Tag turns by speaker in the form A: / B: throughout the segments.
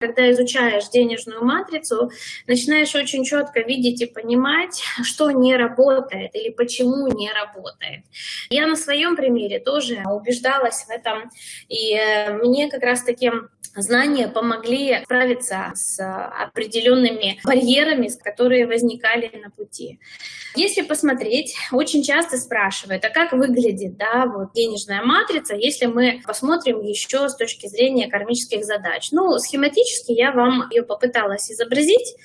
A: когда изучаешь денежную матрицу, начинаешь очень четко видеть и понимать, что не работает или почему не работает. Я на своем примере тоже убеждалась в этом, и э, мне как раз таки знания помогли справиться с определенными барьерами, которые возникали на пути. Если посмотреть, очень часто спрашивают, а как выглядит да, вот денежная матрица, если мы посмотрим еще с точки зрения кармических задач. Ну, схематически я вам ее попыталась изобразить.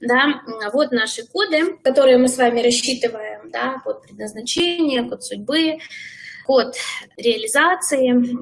A: Да, вот наши коды, которые мы с вами рассчитываем, да, код предназначения, код судьбы, код реализации,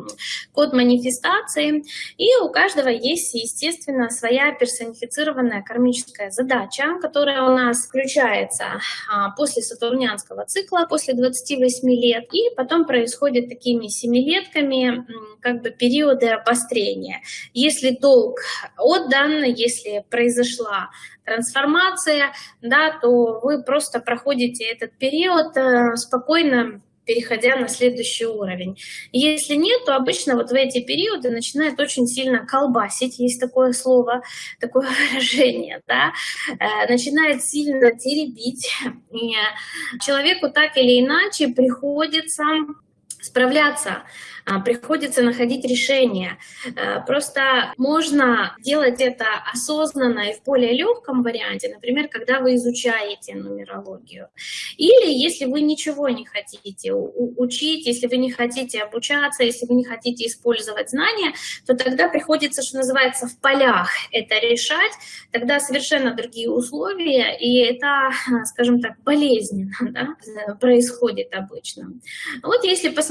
A: код манифестации. И у каждого есть, естественно, своя персонифицированная кармическая задача, которая у нас включается а, после сатурнианского цикла, после 28 лет, и потом происходит такими семилетками как бы периоды обострения. Если долг отдан, если произошла трансформация, да, то вы просто проходите этот период э, спокойно переходя на следующий уровень. Если нет, то обычно вот в эти периоды начинает очень сильно колбасить, есть такое слово, такое выражение, да, э, начинает сильно теребить. Человеку так или иначе приходится справляться а, приходится находить решение. А, просто можно делать это осознанно и в более легком варианте, например, когда вы изучаете нумерологию. Или если вы ничего не хотите учить, если вы не хотите обучаться, если вы не хотите использовать знания, то тогда приходится, что называется, в полях это решать, тогда совершенно другие условия, и это, скажем так, болезненно да, происходит обычно. Вот если посмотреть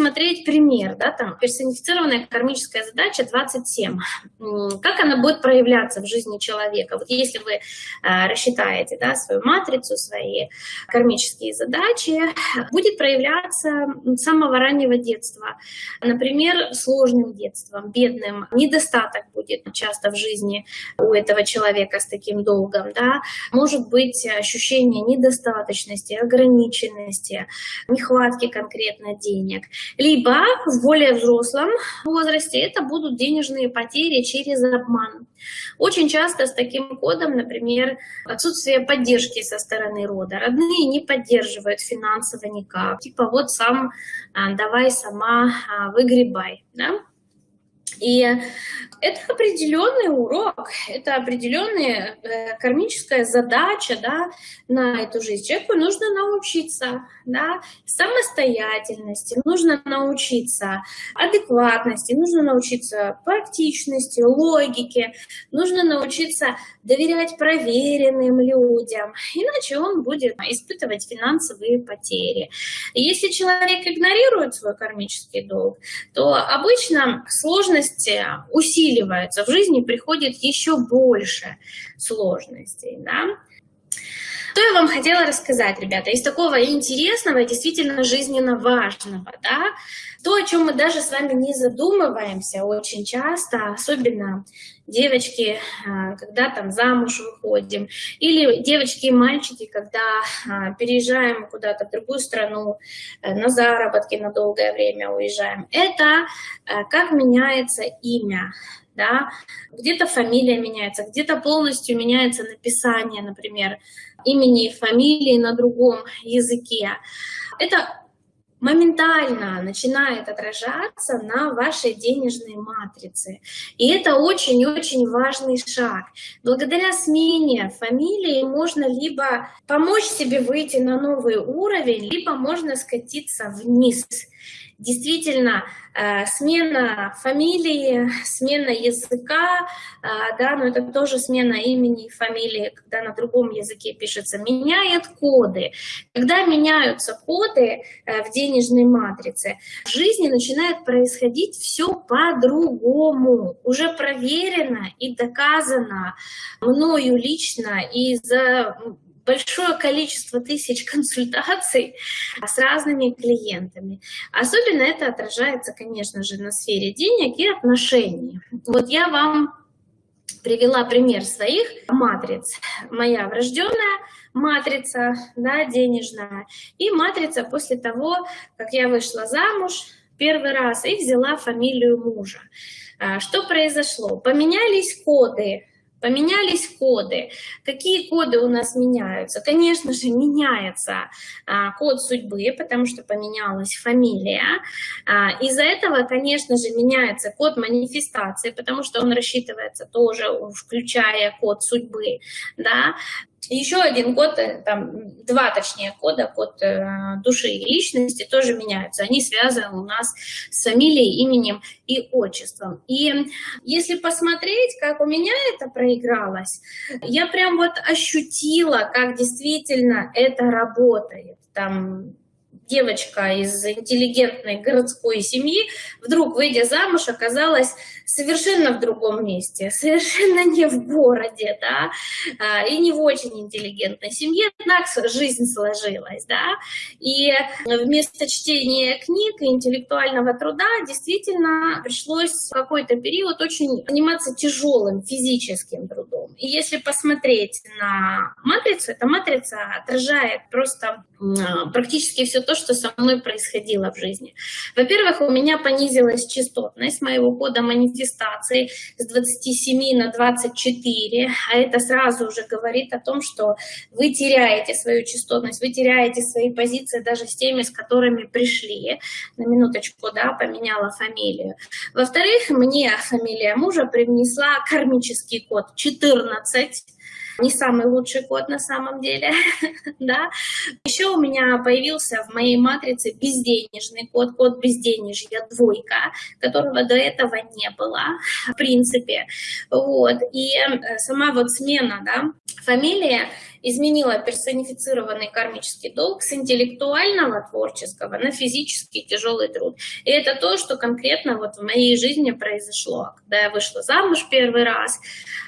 A: пример, да, там персонифицированная кармическая задача 27. Как она будет проявляться в жизни человека? Вот если вы а, рассчитаете да, свою матрицу, свои кармические задачи, будет проявляться с самого раннего детства. Например, сложным детством, бедным, недостаток будет часто в жизни у этого человека с таким долгом. Да? Может быть ощущение недостаточности, ограниченности, нехватки конкретно денег. Либо в более взрослом возрасте это будут денежные потери через обман. Очень часто с таким кодом, например, отсутствие поддержки со стороны рода. Родные не поддерживают финансово никак. Типа вот сам а, давай сама а, выгребай. Да? И это определенный урок, это определенная э, кармическая задача да, на эту жизнь. Человеку нужно научиться да, самостоятельности, нужно научиться адекватности, нужно научиться практичности, логике, нужно научиться доверять проверенным людям, иначе он будет испытывать финансовые потери. Если человек игнорирует свой кармический долг, то обычно сложности усиливаются, в жизни приходит еще больше сложностей. Да? Что я вам хотела рассказать, ребята, из такого интересного и действительно жизненно важного, да, то, о чем мы даже с вами не задумываемся очень часто, особенно девочки, а, когда там замуж выходим, или девочки и мальчики, когда а, переезжаем куда-то в другую страну, э, на заработки на долгое время уезжаем, это э, как меняется имя, да, где-то фамилия меняется, где-то полностью меняется написание, например, имени и фамилии на другом языке. Это моментально начинает отражаться на вашей денежной матрице. И это очень-очень важный шаг. Благодаря смене фамилии можно либо помочь себе выйти на новый уровень, либо можно скатиться вниз действительно э, смена фамилии, смена языка, э, да, но это тоже смена имени и фамилии, когда на другом языке пишется, меняет коды. Когда меняются коды э, в денежной матрице, в жизни начинает происходить все по-другому, уже проверено и доказано мною лично и за большое количество тысяч консультаций с разными клиентами. Особенно это отражается, конечно же, на сфере денег и отношений. Вот я вам привела пример своих матриц. Моя врожденная матрица, да, денежная, и матрица после того, как я вышла замуж первый раз и взяла фамилию мужа. А, что произошло? Поменялись коды Поменялись коды. Какие коды у нас меняются? Конечно же, меняется а, код судьбы, потому что поменялась фамилия. А, Из-за этого, конечно же, меняется код манифестации, потому что он рассчитывается тоже, включая код судьбы. Да? Еще один код, э, там, два точнее кода, код э, души и личности тоже меняются. Они связаны у нас с фамилией, именем и отчеством. И если посмотреть, как у меня это проигралось, я прям вот ощутила, как действительно это работает. Там девочка из интеллигентной городской семьи, вдруг, выйдя замуж, оказалась совершенно в другом месте, совершенно не в городе, да, а, и не в очень интеллигентной семье, так жизнь сложилась, да, и вместо чтения книг и интеллектуального труда действительно пришлось какой-то период очень заниматься тяжелым физическим трудом. И если посмотреть на матрицу, эта матрица отражает просто практически все то, что со мной происходило в жизни. Во-первых, у меня понизилась частотность моего кода манифестации с 27 на 24, а это сразу уже говорит о том, что вы теряете свою частотность, вы теряете свои позиции даже с теми, с которыми пришли. На минуточку, да, поменяла фамилию. Во-вторых, мне фамилия мужа привнесла кармический код 14, не самый лучший код на самом деле, да. Еще у меня появился в моей матрице безденежный код, код безденежья двойка, которого до этого не было, в принципе, вот. И э, сама вот смена, да, фамилия изменила персонифицированный кармический долг с интеллектуального творческого на физический тяжелый труд. И это то, что конкретно вот в моей жизни произошло. Когда я вышла замуж первый раз,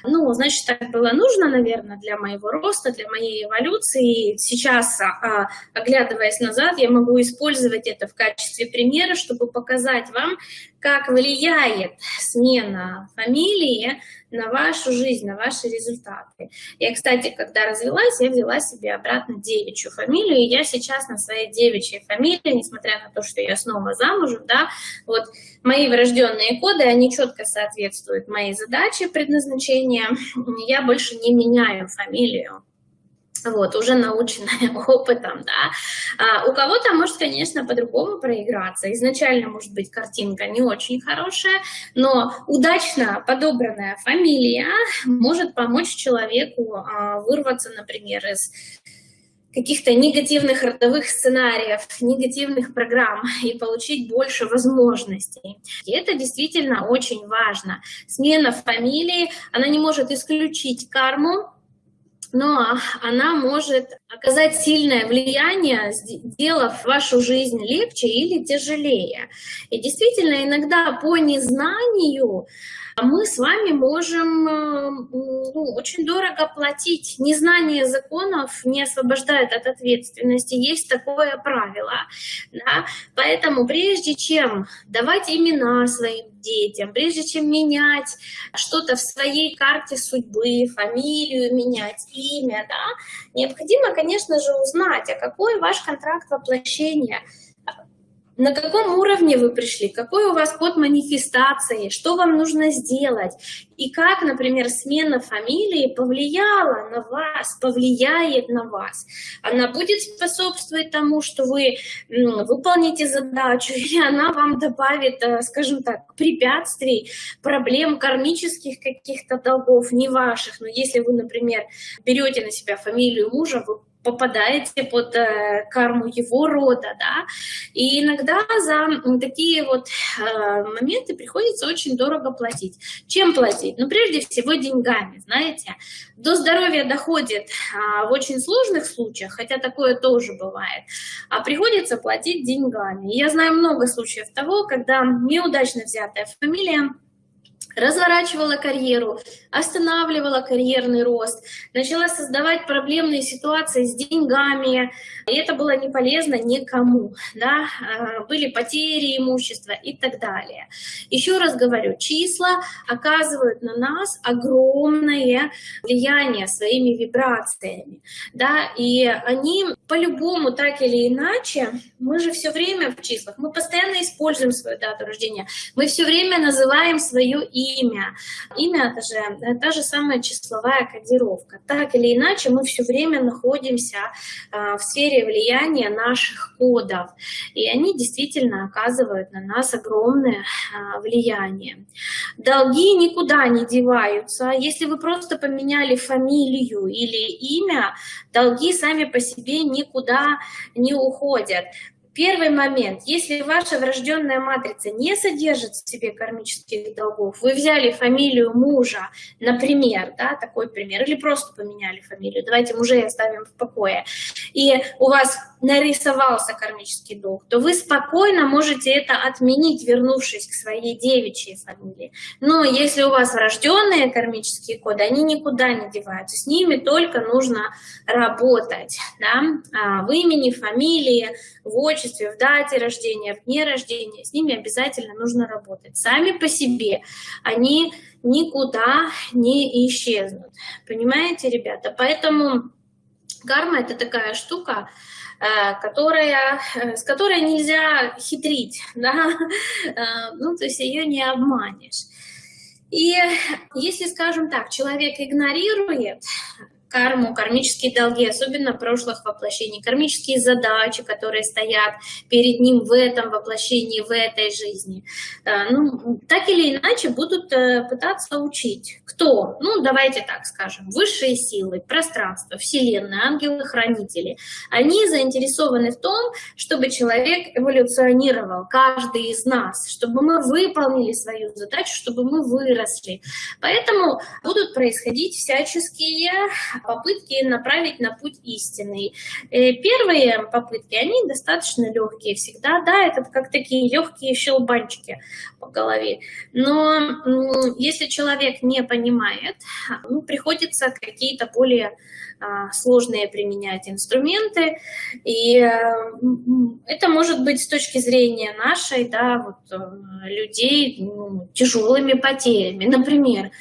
A: ну, значит, так было нужно, наверное, для моего роста, для моей эволюции. И сейчас, а, оглядываясь назад, я могу использовать это в качестве примера, чтобы показать вам, как влияет смена фамилии на вашу жизнь, на ваши результаты. Я, кстати, когда развелась, я взяла себе обратно девичью фамилию, и я сейчас на своей девичьей фамилии, несмотря на то, что я снова замужем, да, вот мои врожденные коды, они четко соответствуют моей задаче предназначения, я больше не меняю фамилию вот, уже наученная опытом, да. А у кого-то может, конечно, по-другому проиграться. Изначально, может быть, картинка не очень хорошая, но удачно подобранная фамилия может помочь человеку а, вырваться, например, из каких-то негативных родовых сценариев, негативных программ и получить больше возможностей. И это действительно очень важно. Смена фамилии, она не может исключить карму, но она может оказать сильное влияние, сделав вашу жизнь легче или тяжелее. И действительно, иногда по незнанию мы с вами можем э, ну, очень дорого платить. Незнание законов не освобождает от ответственности. Есть такое правило. Да? Поэтому прежде чем давать имена своим детям, прежде чем менять что-то в своей карте судьбы, фамилию менять, имя, да, необходимо, конечно же, узнать, а какой ваш контракт воплощения – на каком уровне вы пришли, какой у вас код манифестации, что вам нужно сделать, и как, например, смена фамилии повлияла на вас, повлияет на вас. Она будет способствовать тому, что вы выполните задачу, или она вам добавит, э, скажем так, препятствий, проблем кармических каких-то долгов, не ваших. Но если вы, например, берете на себя фамилию мужа, вы попадаете под э, карму его рода, да, и иногда за такие вот э, моменты приходится очень дорого платить. Чем платить? Ну, прежде всего, деньгами, знаете. До здоровья доходит а, в очень сложных случаях, хотя такое тоже бывает, а приходится платить деньгами. Я знаю много случаев того, когда неудачно взятая фамилия разворачивала карьеру, останавливала карьерный рост, начала создавать проблемные ситуации с деньгами, и это было не полезно никому, да? А, были потери имущества и так далее. Еще раз говорю, числа оказывают на нас огромное влияние своими вибрациями, да? и они по-любому, так или иначе, мы же все время в числах, мы постоянно используем свою дату рождения, мы все время называем свое имя, имя. Имя – это же та же самая числовая кодировка. Так или иначе, мы все время находимся в сфере влияния наших кодов, и они действительно оказывают на нас огромное влияние. Долги никуда не деваются. Если вы просто поменяли фамилию или имя, долги сами по себе никуда не уходят. Первый момент. Если ваша врожденная матрица не содержит в себе кармических долгов, вы взяли фамилию мужа, например, да, такой пример, или просто поменяли фамилию, давайте мужей оставим в покое, и у вас нарисовался кармический долг, то вы спокойно можете это отменить, вернувшись к своей девичьей фамилии. Но если у вас врожденные кармические коды, они никуда не деваются, с ними только нужно работать, да, а, в имени, фамилии, в отчестве, в дате рождения, в дне рождения, с ними обязательно нужно работать. Сами по себе они никуда не исчезнут. Понимаете, ребята? Поэтому карма – это такая штука, э, которая, э, с которой нельзя хитрить, да? Э, ну, то есть ее не обманешь. И если, скажем так, человек игнорирует карму, кармические долги, особенно прошлых воплощений, кармические задачи, которые стоят перед ним в этом воплощении, в этой жизни. Э, ну, так или иначе будут э, пытаться учить. Кто? Ну, давайте так скажем, высшие силы, пространство, Вселенная, ангелы-хранители. Они заинтересованы в том, чтобы человек эволюционировал, каждый из нас, чтобы мы выполнили свою задачу, чтобы мы выросли. Поэтому будут происходить всяческие попытки направить на путь истинный. Э, первые попытки, они достаточно легкие всегда, да, это как такие легкие щелбанчики по голове. Но если человек не понимает, ну, приходится какие-то более а, сложные применять инструменты, и э, это может быть с точки зрения нашей, да, вот, э, людей ну, тяжелыми потерями. Например,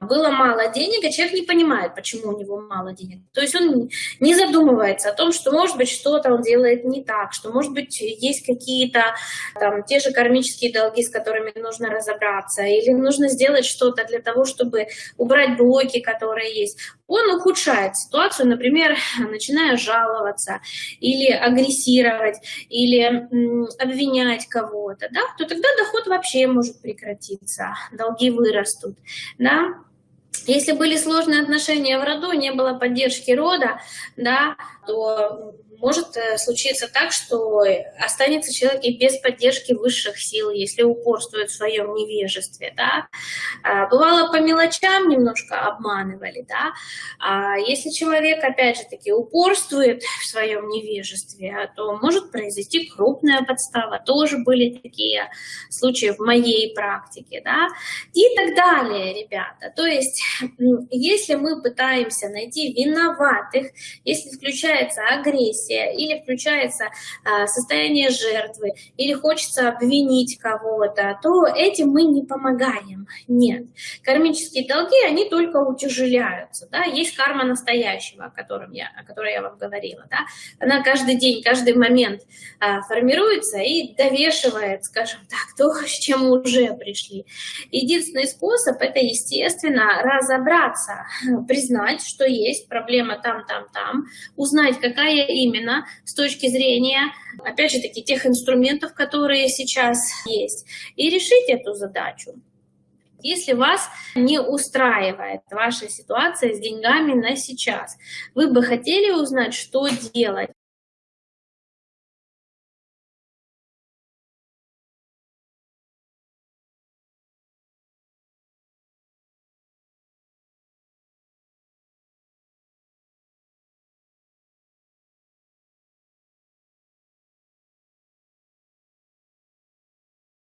A: было мало денег, а человек не понимает, почему у него мало денег. То есть он не задумывается о том, что, может быть, что-то он делает не так, что, может быть, есть какие-то там те же кармические долги, с которыми нужно разобраться, или нужно сделать что-то для того, чтобы убрать блоки, которые есть. Он ухудшает ситуацию, например, начиная жаловаться или агрессировать, или обвинять кого-то, да, то тогда доход вообще может прекратиться, долги вырастут, да. Если были сложные отношения в роду, не было поддержки рода, да, то может э, случиться так, что останется человек и без поддержки высших сил, если упорствует в своем невежестве, да. А, бывало по мелочам немножко обманывали, да. А если человек, опять же таки, упорствует в своем невежестве, то может произойти крупная подстава. Тоже были такие случаи в моей практике, да. И так далее, ребята. То есть, если мы пытаемся найти виноватых, если включается агрессия, агрессия, или включается а, состояние жертвы, или хочется обвинить кого-то, то этим мы не помогаем. Нет. Кармические долги, они только утяжеляются. Да? Есть карма настоящего, о, котором я, о которой я вам говорила. Да? Она каждый день, каждый момент а, формируется и довешивает, скажем так, то, с чем уже пришли. Единственный способ – это, естественно, разобраться, признать, что есть проблема там, там, там, узнать, какая именно именно с точки зрения, опять же таки, тех инструментов, которые сейчас есть, и решить эту задачу. Если вас не устраивает ваша ситуация с деньгами на сейчас, вы бы хотели узнать, что делать,